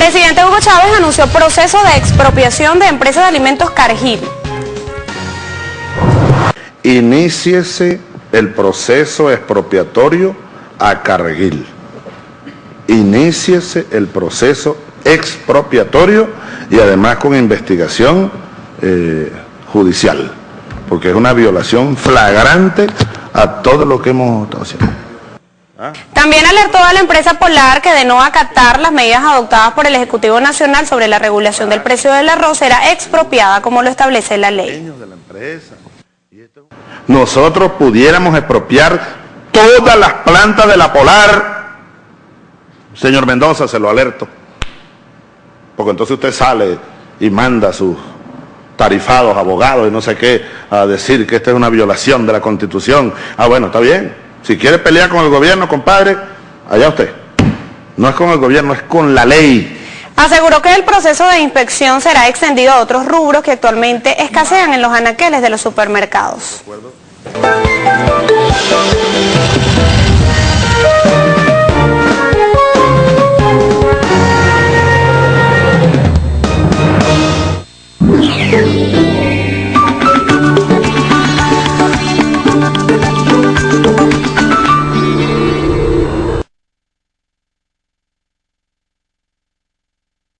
Presidente Hugo Chávez anunció proceso de expropiación de empresas de alimentos Cargill. Iníciese el proceso expropiatorio a Cargill. Iníciese el proceso expropiatorio y además con investigación eh, judicial, porque es una violación flagrante a todo lo que hemos estado haciendo. También alertó a la empresa Polar que de no acatar las medidas adoptadas por el Ejecutivo Nacional sobre la regulación del precio del arroz será expropiada como lo establece la ley. Nosotros pudiéramos expropiar todas las plantas de la Polar. Señor Mendoza, se lo alerto. Porque entonces usted sale y manda sus tarifados, abogados y no sé qué a decir que esta es una violación de la Constitución. Ah, bueno, está bien. Si quiere pelear con el gobierno, compadre, allá usted. No es con el gobierno, es con la ley. Aseguró que el proceso de inspección será extendido a otros rubros que actualmente escasean en los anaqueles de los supermercados. ¿De